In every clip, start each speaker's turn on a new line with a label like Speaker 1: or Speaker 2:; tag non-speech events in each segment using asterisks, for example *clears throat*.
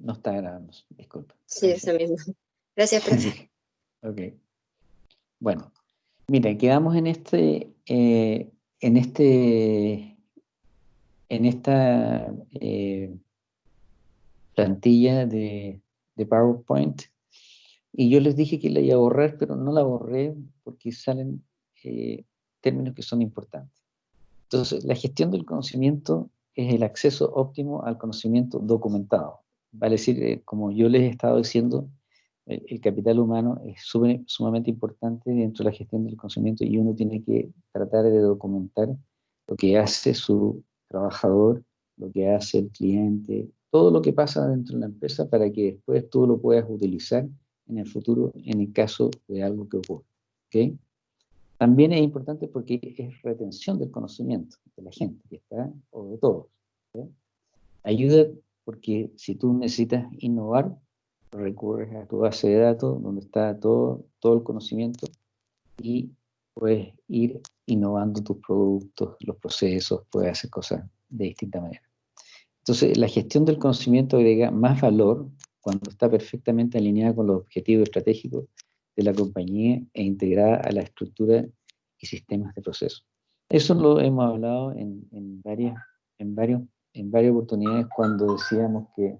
Speaker 1: no está grabando, disculpa.
Speaker 2: Sí, eso mismo. Gracias, *laughs* profe.
Speaker 1: ok. Bueno, mira, quedamos en este, eh, en este, en esta eh, plantilla de, de, PowerPoint y yo les dije que la iba a borrar, pero no la borré porque salen eh, términos que son importantes. Entonces, la gestión del conocimiento es el acceso óptimo al conocimiento documentado. Vale decir, eh, como yo les he estado diciendo, el, capital humano es sumamente importante dentro de la gestión del conocimiento y uno tiene que tratar de documentar lo que hace su trabajador, lo que hace el cliente, todo lo que pasa dentro de la empresa para que después tú lo puedas utilizar en el futuro en el caso de algo que ocurra. ¿okay? También es importante porque es retención del conocimiento de la gente que está, o de todos. Ayuda porque si tú necesitas innovar, recurres a tu base de datos donde está todo, todo el conocimiento y puedes ir innovando tus productos, los procesos, puedes hacer cosas de distinta manera. Entonces, la gestión del conocimiento agrega más valor cuando está perfectamente alineada con los objetivos estratégicos de la compañía e integrada a la estructura y sistemas de proceso. Eso lo hemos hablado en, en varias, en, varios, en varias oportunidades cuando decíamos que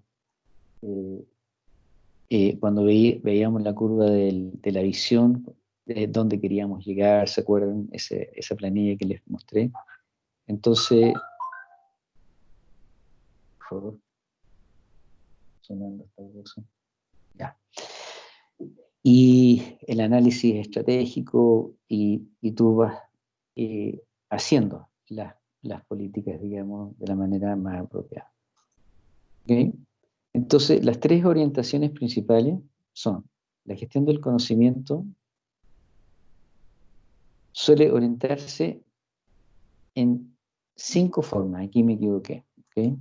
Speaker 1: eh, eh, cuando veíamos la curva de la visión, de dónde queríamos llegar, ¿se acuerdan? esa planilla que les mostré. Entonces, por favor, sonando esta cosa. Ya y el análisis estratégico y, y tú vas eh, haciendo las, las, políticas, digamos, de la manera más apropiada. Entonces, las tres orientaciones principales son la gestión del conocimiento, suele orientarse en cinco formas, aquí me equivoqué. ¿okay?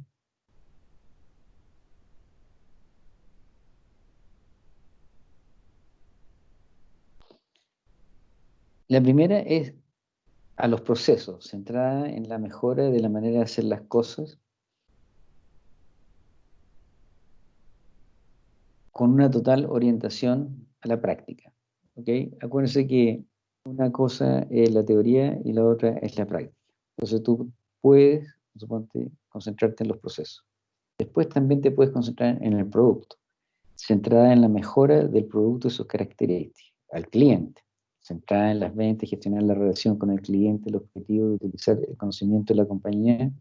Speaker 1: La primera es a los procesos, centrada en la mejora de la manera de hacer las cosas, con una total orientación a la práctica. ¿okay? Acuérdense que una cosa es la teoría y la otra es la práctica. Entonces tú puedes, concentrarte en los procesos. Después también te puedes concentrar en el producto, centrada en la mejora del producto y sus características, al cliente centrada en las ventas, gestionar la relación con el cliente, el objetivo de utilizar el conocimiento de la compañía,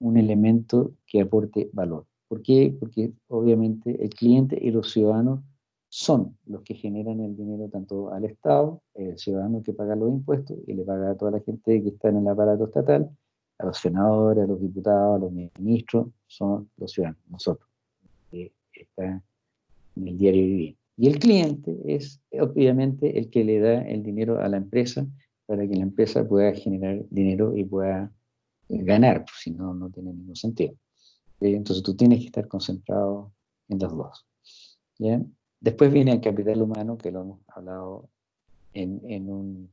Speaker 1: un elemento que aporte valor. ¿Por qué? Porque obviamente el cliente y los ciudadanos son los que generan el dinero tanto al Estado, el ciudadano que paga los impuestos y le paga a toda la gente que está en el aparato estatal, a los senadores, a los diputados, a los ministros, son los ciudadanos, nosotros, que está en el diario vivir. Y el cliente es obviamente el que le da el dinero a la empresa para que la empresa pueda generar dinero y pueda eh, ganar, pues, si no, no tiene ningún sentido. Entonces tú tienes que estar concentrado en los dos. Después viene el capital humano, que lo hemos hablado en, en un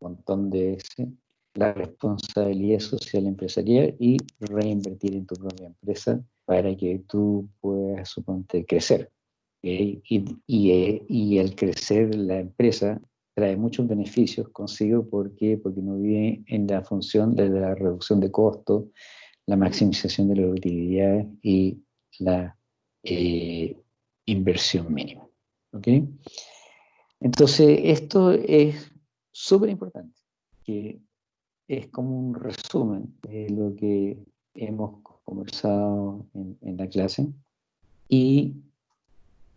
Speaker 1: montón de veces, la responsabilidad social empresarial y reinvertir en tu propia empresa para que tú puedas, suponte, crecer. Eh, y, eh, y, el crecer la empresa trae muchos beneficios consigo porque, porque no vive en la función de la reducción de costos, la maximización de la utilidad y la eh, inversión mínima. ¿okay? Entonces, esto es súper importante, que es como un resumen de lo que hemos conversado en, en la clase y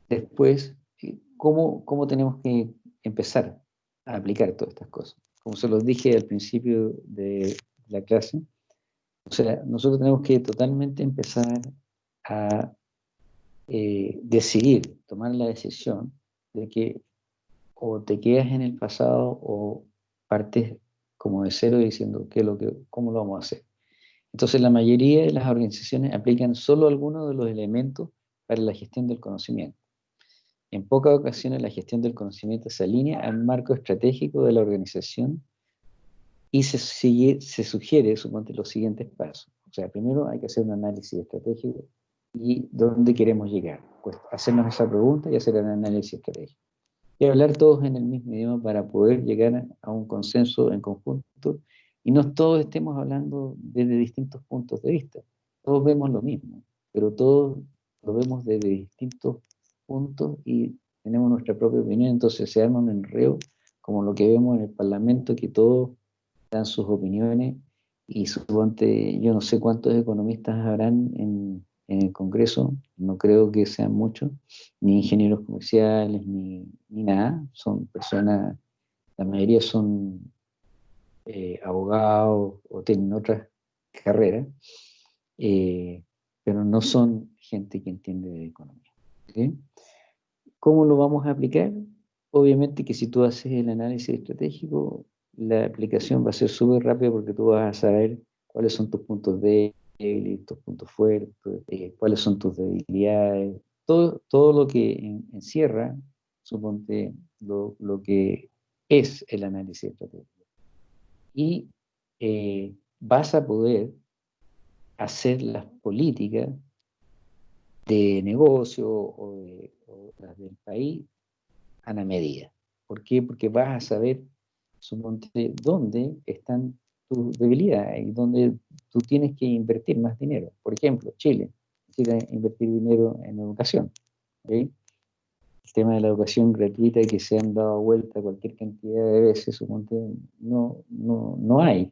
Speaker 1: Después, ¿cómo, ¿cómo tenemos que empezar a aplicar todas estas cosas? Como se los dije al principio de la clase, o sea, nosotros tenemos que totalmente empezar a eh, decidir, tomar la decisión de que o te quedas en el pasado o partes como de cero diciendo qué lo que, cómo lo vamos a hacer. Entonces la mayoría de las organizaciones aplican solo algunos de los elementos para la gestión del conocimiento. En pocas ocasiones la gestión del conocimiento se alinea al marco estratégico de la organización y se, se sugiere, suponte, los siguientes pasos. O sea, primero hay que hacer un análisis estratégico y dónde queremos llegar. Pues hacernos esa pregunta y hacer el análisis estratégico. Y hablar todos en el mismo idioma para poder llegar a un consenso en conjunto y no todos estemos hablando desde distintos puntos de vista. Todos vemos lo mismo, pero todos lo vemos desde distintos puntos y tenemos nuestra propia opinión, entonces se arma un enreo como lo que vemos en el Parlamento, que todos dan sus opiniones y suponte, yo no sé cuántos economistas habrán en, el Congreso, no creo que sean muchos, ni ingenieros comerciales, ni, nada, son personas, la mayoría son eh, abogados o tienen otras carreras, eh, pero no son gente que entiende de economía. ¿Cómo lo vamos a aplicar? Obviamente que si tú haces el análisis estratégico, la aplicación va a ser súper rápida porque tú vas a saber cuáles son tus puntos débiles, tus puntos fuertes, eh, cuáles son tus debilidades, todo, todo lo que encierra, suponte, lo, lo, que es el análisis estratégico. Y eh, vas a poder hacer las políticas de negocio o, de, o las del país a la medida. ¿Por qué? Porque vas a saber suponte, dónde están tus debilidades y dónde tú tienes que invertir más dinero. Por ejemplo, Chile necesita invertir dinero en educación. El tema de la educación gratuita que se han dado vuelta cualquier cantidad de veces, suponte, no, no, no hay.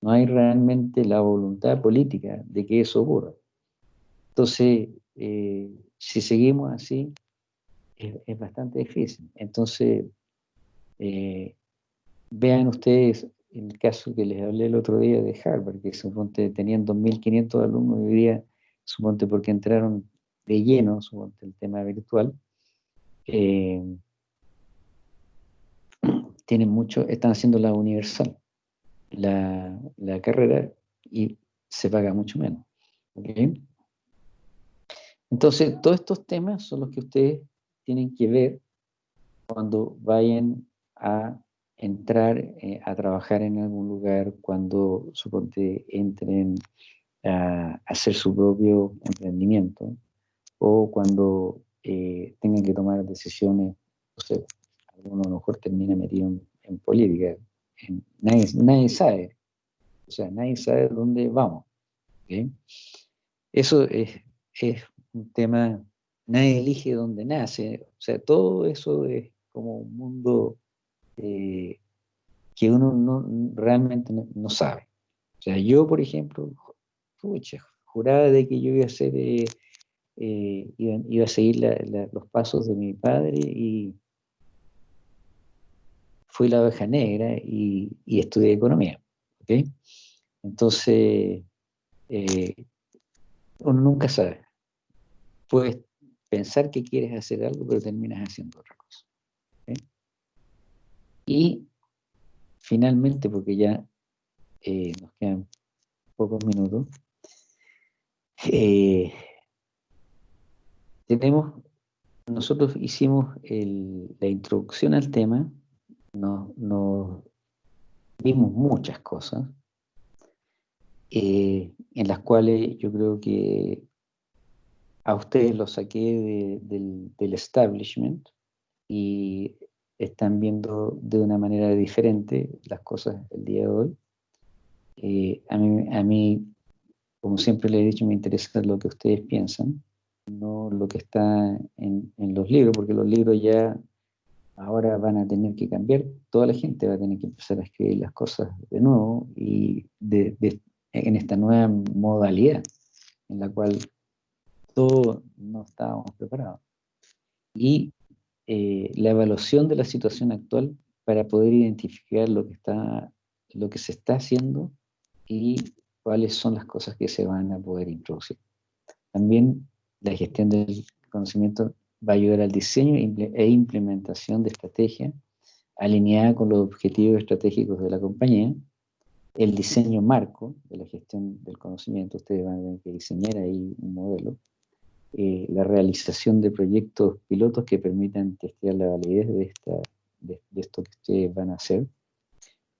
Speaker 1: No hay realmente la voluntad política de que eso ocurra. Entonces, eh, si seguimos así, es, bastante difícil. Entonces, eh, vean ustedes el caso que les hablé el otro día de Harvard, que suponte tenían 2.500 alumnos y hoy día, suponte porque entraron de lleno, suponte el tema virtual, eh, *clears throat* tienen mucho, están haciendo la universal, la, carrera, y se paga mucho menos. Entonces, todos estos temas son los que ustedes tienen que ver cuando vayan a entrar eh, a trabajar en algún lugar, cuando suponte entren a, hacer su propio emprendimiento o cuando eh, tengan que tomar decisiones, no sé, alguno a lo mejor termina metido en, política, nadie, nadie, sabe, o sea, nadie sabe dónde vamos. Eso es, es un tema nadie elige dónde nace, o sea, todo eso es como un mundo eh, que uno no, realmente no, sabe. O sea, yo, por ejemplo, juraba de que yo iba a ser, eh, eh, iba, a seguir los pasos de mi padre y fui la oveja negra y, estudié economía. Entonces, uno nunca sabe. Pues pensar que quieres hacer algo, pero terminas haciendo otra cosa. Y finalmente, porque ya eh, nos quedan pocos minutos, eh, tenemos, nosotros hicimos la introducción al tema, nos, vimos muchas cosas, eh, en las cuales yo creo que a ustedes los saqué del, establishment y están viendo de una manera diferente las cosas el día de hoy. Eh, a, mí, como siempre le he dicho, me interesa lo que ustedes piensan, no lo que está en, los libros, porque los libros ya ahora van a tener que cambiar, toda la gente va a tener que empezar a escribir las cosas de nuevo y en esta nueva modalidad en la cual todo no estábamos preparados. Y eh, la evaluación de la situación actual para poder identificar lo que, está, lo que se está haciendo y cuáles son las cosas que se van a poder introducir. También la gestión del conocimiento va a ayudar al diseño e implementación de estrategias alineada con los objetivos estratégicos de la compañía, el diseño marco de la gestión del conocimiento, ustedes van a tener que diseñar ahí un modelo, eh, la realización de proyectos pilotos que permitan testear la validez de, esta, de, esto que ustedes van a hacer,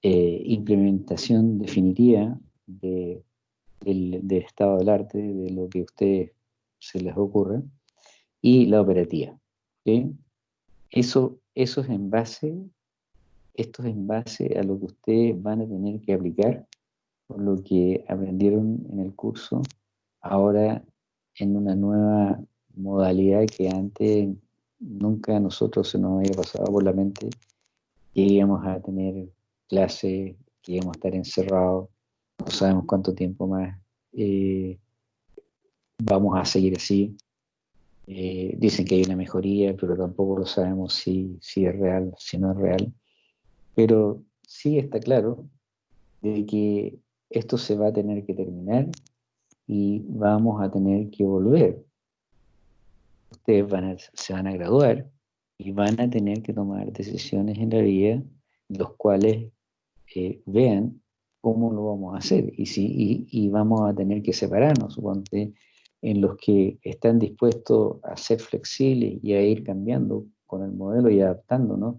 Speaker 1: eh, implementación definitiva de, del, estado del arte, de lo que ustedes se les ocurre, y la operativa. Eso, eso es en base, es en base a lo que ustedes van a tener que aplicar por lo que aprendieron en el curso, ahora en una nueva modalidad que antes nunca a nosotros se nos había pasado por la mente que íbamos a tener clases, que íbamos a estar encerrados, no sabemos cuánto tiempo más eh, vamos a seguir así. Eh, dicen que hay una mejoría, pero tampoco lo sabemos si, si es real, si no es real. Pero sí está claro de que esto se va a tener que terminar y vamos a tener que volver. Ustedes van se van a graduar y van a tener que tomar decisiones en la vida, los cuales eh, vean cómo lo vamos a hacer y, si, y, vamos a tener que separarnos, suponte, en los que están dispuestos a ser flexibles y a ir cambiando con el modelo y adaptándonos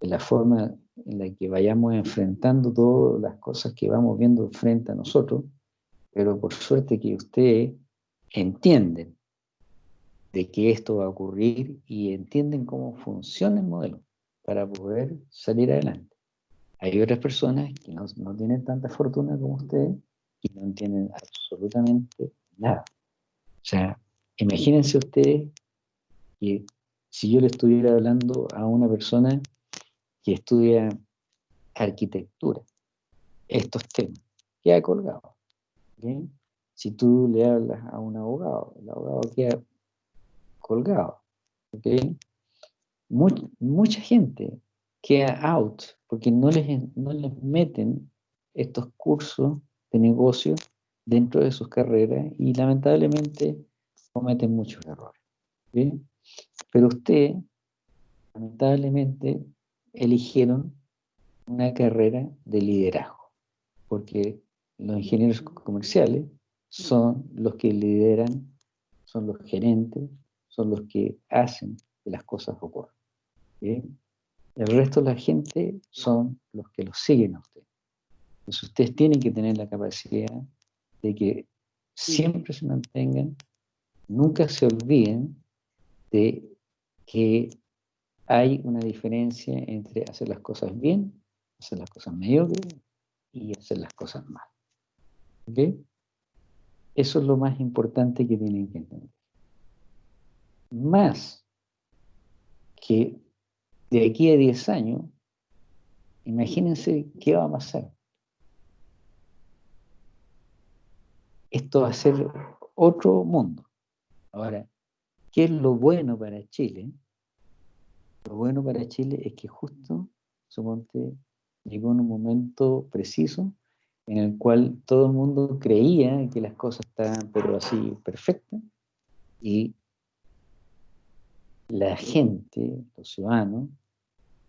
Speaker 1: de la forma en la que vayamos enfrentando todas las cosas que vamos viendo frente a nosotros, pero por suerte que ustedes entienden de que esto va a ocurrir y entienden cómo funciona el modelo para poder salir adelante. Hay otras personas que no, no tienen tanta fortuna como ustedes y no entienden absolutamente nada. O sea, imagínense ustedes que si yo le estuviera hablando a una persona que estudia arquitectura, estos temas, queda colgado. Si tú le hablas a un abogado, el abogado queda colgado. mucha gente queda out porque no les, no les meten estos cursos de negocio dentro de sus carreras y lamentablemente cometen muchos errores. Pero usted, lamentablemente, eligieron una carrera de liderazgo, porque los ingenieros comerciales son los que lideran, son los gerentes, son los que hacen que las cosas ocurran. El resto de la gente son los que los siguen a usted. Entonces ustedes tienen que tener la capacidad de que siempre se mantengan, nunca se olviden de que hay una diferencia entre hacer las cosas bien, hacer las cosas mediocres y hacer las cosas mal. Eso es lo más importante que tienen que entender. Más que de aquí a 10 años, imagínense qué va a pasar. Esto va a ser otro mundo. Ahora, ¿qué es lo bueno para Chile? Lo bueno para Chile es que justo, suponte, llegó en un momento preciso en el cual todo el mundo creía que las cosas estaban pero así perfectas y la gente, los ciudadanos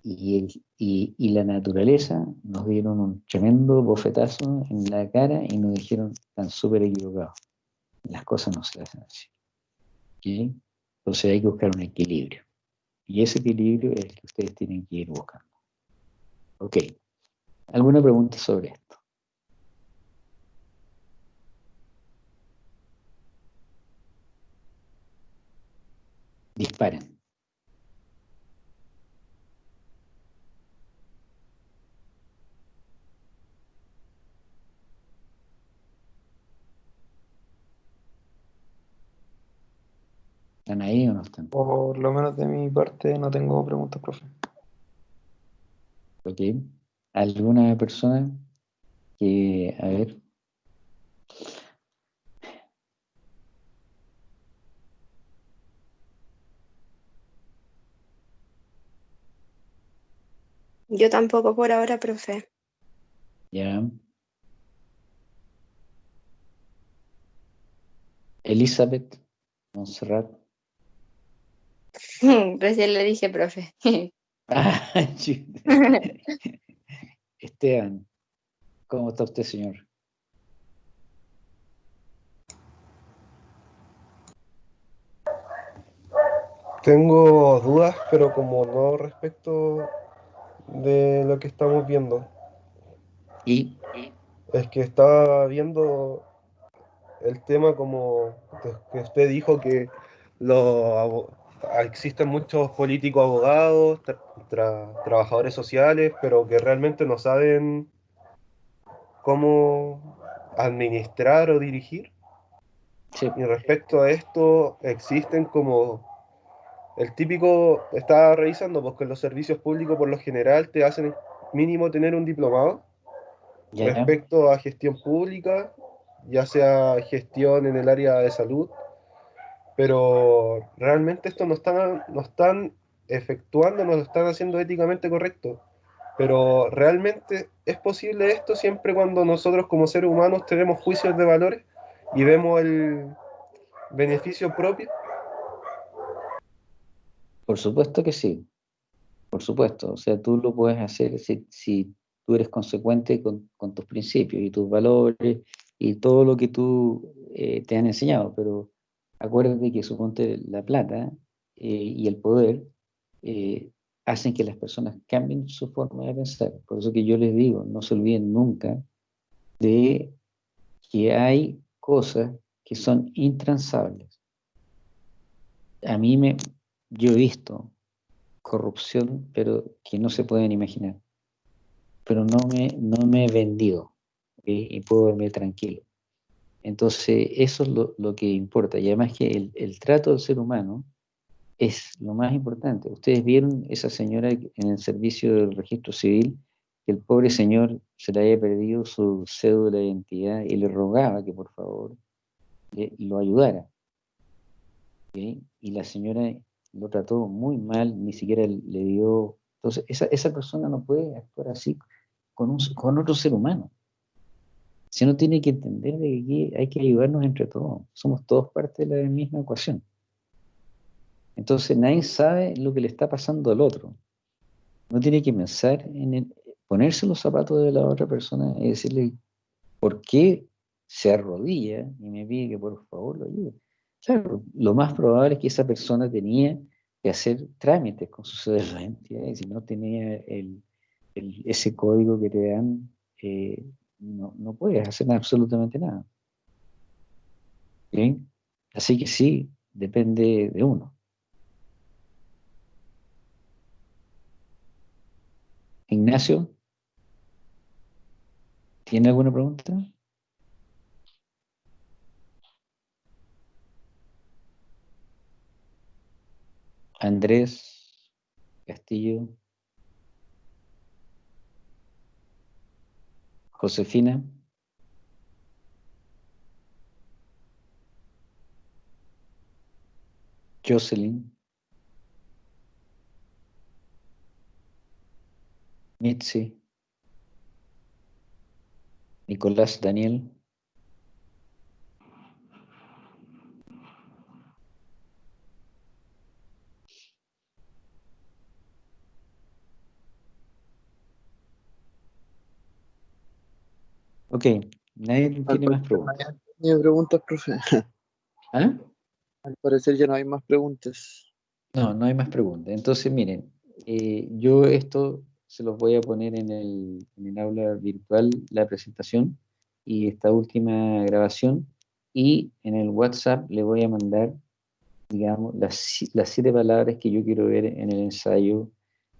Speaker 1: y, y, la naturaleza nos dieron un tremendo bofetazo en la cara y nos dijeron están súper equivocados. Las cosas no se hacen así. Entonces hay que buscar un equilibrio. Y ese equilibrio es el que ustedes tienen que ir buscando. Ok. ¿Alguna pregunta sobre esto? Disparen. ¿Están ahí o no están?
Speaker 3: Por lo menos de mi parte no tengo preguntas, profe.
Speaker 1: Ok. ¿Alguna persona que, a ver,
Speaker 2: Yo tampoco por ahora, profe.
Speaker 1: Ya. Elizabeth Montserrat.
Speaker 2: Recién le dije, profe. *laughs*
Speaker 1: Ah, *laughs* Esteban, ¿cómo está usted, señor?
Speaker 3: Tengo dudas, pero como no respecto de lo que estamos viendo.
Speaker 1: ¿Y?
Speaker 3: Es que estaba viendo el tema como que usted dijo que los existen muchos políticos abogados, trabajadores sociales, pero que realmente no saben cómo administrar o dirigir. Y respecto a esto, existen como el típico, estaba revisando, porque los servicios públicos por lo general te hacen mínimo tener un diplomado respecto a gestión pública, ya sea gestión en el área de salud, pero realmente esto no están, no están efectuando, no lo están haciendo éticamente correcto. Pero realmente es posible esto siempre cuando nosotros como seres humanos tenemos juicios de valores y vemos el beneficio propio.
Speaker 1: Por supuesto que sí, por supuesto. O sea, tú lo puedes hacer si, si tú eres consecuente con, con, tus principios y tus valores y todo lo que tú eh, te han enseñado, pero acuérdate que suponte la plata eh, y el poder eh, hacen que las personas cambien su forma de pensar. Por eso que yo les digo, no se olviden nunca de que hay cosas que son intransables. A mí me, yo he visto corrupción, pero que no se pueden imaginar. Pero no me, no me he vendido y puedo dormir tranquilo. Entonces, eso es lo, que importa. Y además que el, el, trato del ser humano es lo más importante. Ustedes vieron esa señora en el servicio del registro civil, que el pobre señor se le había perdido su cédula de identidad y le rogaba que por favor lo ayudara. Y la señora lo trató muy mal, ni siquiera le dio... Entonces, esa, esa persona no puede actuar así con, un, con otro ser humano no tiene que entender de que hay que ayudarnos entre todos. Somos todos parte de la misma ecuación. Entonces nadie sabe lo que le está pasando al otro. No tiene que pensar en ponerse los zapatos de la otra persona y decirle por qué se arrodilla y me pide que por favor lo ayude. Claro, lo más probable es que esa persona tenía que hacer trámites con su cédula y si no tenía el, ese código que te dan eh, no, no puedes hacer absolutamente nada. ¿Bien? Así que sí, depende de uno. Ignacio, ¿tiene alguna pregunta? Andrés Castillo. Josefina. Jocelyn. Mitzi. Nicolás Daniel. Ok, nadie tiene más preguntas.
Speaker 4: No preguntas, profe.
Speaker 1: ¿Ah?
Speaker 4: Al parecer ya no hay más preguntas.
Speaker 1: No, no hay más preguntas. Entonces, miren, eh, yo esto se los voy a poner en el, en el aula virtual, la presentación y esta última grabación, y en el WhatsApp le voy a mandar, digamos, las, las siete palabras que yo quiero ver en el ensayo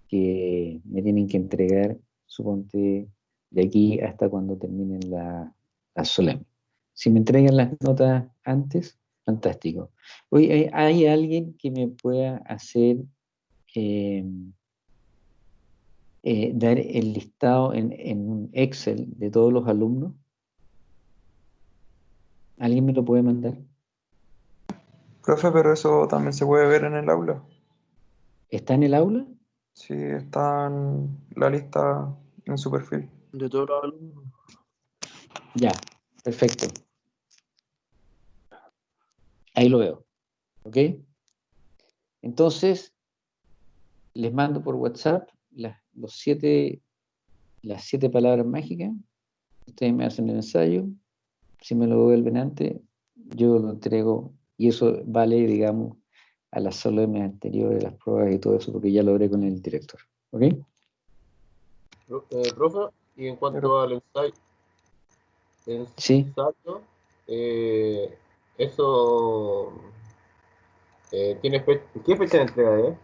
Speaker 1: que me tienen que entregar, suponte, de aquí hasta cuando terminen la, la solemne. Si me entregan las notas antes, fantástico. Hoy ¿hay, alguien que me pueda hacer em, eh, dar el listado en, en un Excel de todos los alumnos? ¿Alguien me lo puede mandar?
Speaker 4: Profe, pero eso también se puede ver en el aula.
Speaker 1: ¿Está en el aula?
Speaker 4: Sí, está en la lista en su perfil de todos los alumnos.
Speaker 1: Ya, perfecto. Ahí lo veo. ¿Ok? Entonces, les mando por WhatsApp las, los siete, las siete palabras mágicas. Ustedes me hacen el ensayo. Si me lo vuelven antes, yo lo entrego. Y eso vale, digamos, a las solemnes anteriores, las pruebas y todo eso, porque ya lo haré con el director. ¿Ok? Eh,
Speaker 5: profe, y en cuanto al ensayo,
Speaker 1: sí.
Speaker 5: eh, eso eh, tiene ¿qué fecha de entrega es?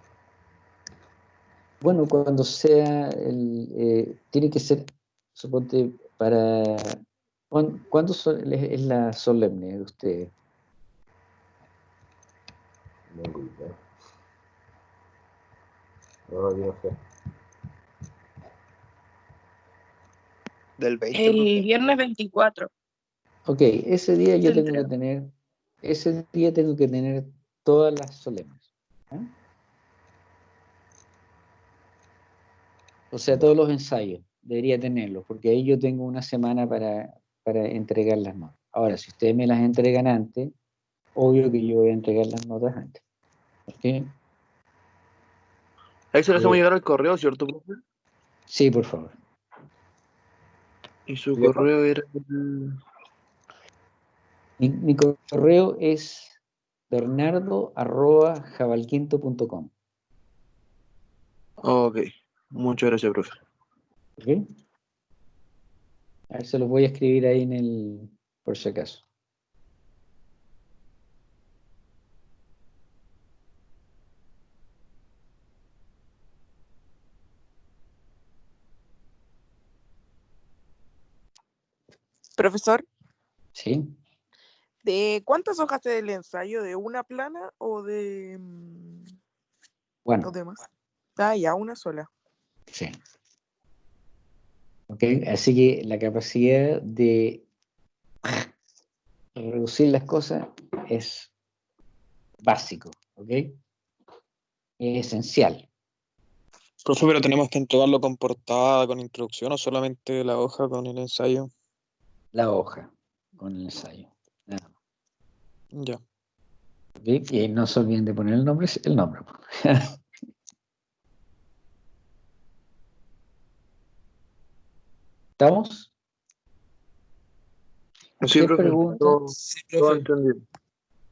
Speaker 1: Bueno, cuando sea el, eh, tiene que ser, suponte, para ¿cuándo, es la solemne de ustedes?
Speaker 5: No, yo no sé.
Speaker 6: Del 20. El viernes 24.
Speaker 1: Ok, ese día yo tengo que tener, ese día tengo que tener todas las solemnes. O sea, todos los ensayos, debería tenerlos, porque ahí yo tengo una semana para, para entregar las notas. Ahora, si ustedes me las entregan antes, obvio que yo voy a entregar las notas antes. ¿Ok?
Speaker 7: Ahí se le hacemos llegar al correo, ¿cierto, profe?
Speaker 1: Sí, por favor.
Speaker 7: Y su correo era...
Speaker 1: Mi, correo es bernardo.jabalquinto.com.
Speaker 7: Ok, muchas gracias, profe.
Speaker 1: Okay. A ver, se los voy a escribir ahí en el, por si acaso.
Speaker 6: Profesor.
Speaker 1: Sí.
Speaker 6: ¿De cuántas hojas del ensayo? ¿De una plana o de. Mm,
Speaker 1: bueno.
Speaker 6: ¿O de más? Ah, ya, una sola.
Speaker 1: Sí. Ok, así que la capacidad de reducir las cosas es básico, ¿ok? Es esencial.
Speaker 7: Profe, pero tenemos que entregarlo con portada, con introducción o solamente la hoja con el ensayo.
Speaker 1: La hoja con el ensayo.
Speaker 7: Ya.
Speaker 1: Y no se olviden de poner el nombre, el nombre. *laughs* ¿Estamos?
Speaker 7: Sí, pregunta?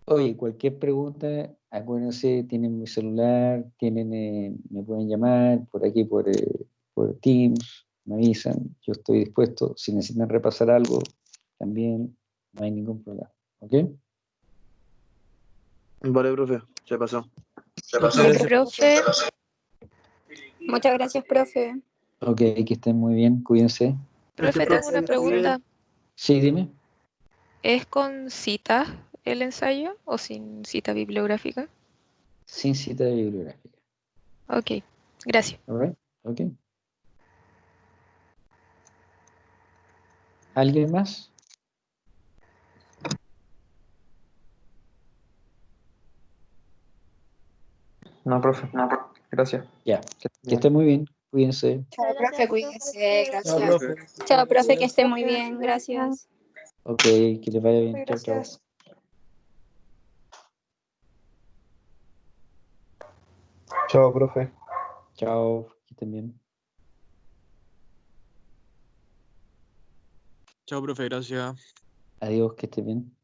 Speaker 1: Oye, cualquier pregunta, acuérdense, tienen mi celular, tienen, eh, me pueden llamar por aquí, por, eh, por Teams, me avisan, yo estoy dispuesto. Si necesitan repasar algo, también no hay ningún problema. ¿Ok?
Speaker 7: Vale, profe, se pasó.
Speaker 2: Se pasó. profe. Muchas gracias, profe.
Speaker 1: Ok, que estén muy bien, cuídense.
Speaker 8: Profe, tengo una pregunta.
Speaker 1: Sí, dime.
Speaker 8: ¿Es con cita el ensayo o sin cita bibliográfica?
Speaker 1: Sin cita bibliográfica.
Speaker 8: Ok, gracias.
Speaker 1: All ok. ¿Alguien más?
Speaker 4: No, profe, no, gracias.
Speaker 1: Ya, que, esté muy bien, cuídense.
Speaker 2: Chao, profe, cuídense, gracias. Chao, profe, que esté muy bien, gracias.
Speaker 1: Ok, que le vaya bien. Chao, chao.
Speaker 3: Chao, profe.
Speaker 1: Chao, que estén bien.
Speaker 7: Chao, profe, gracias.
Speaker 1: Adiós, que esté bien.